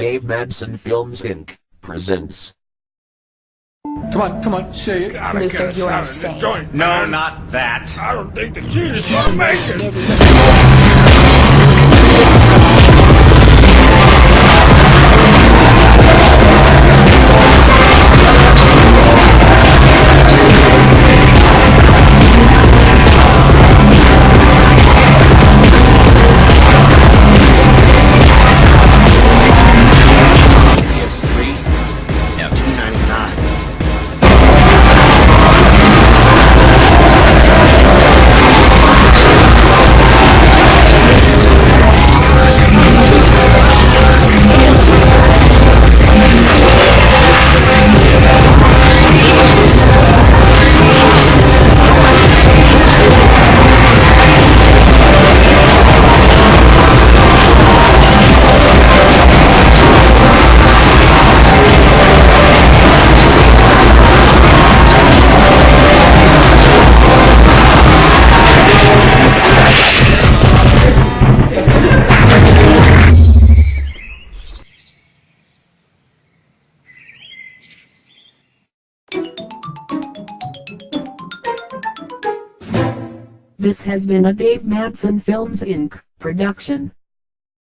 Dave Madsen Films Inc. presents. Come on, come on, say it. Gotta Luther, you're insane. No, not that. I don't think the kid is gonna This has been a Dave Madsen Films Inc. production.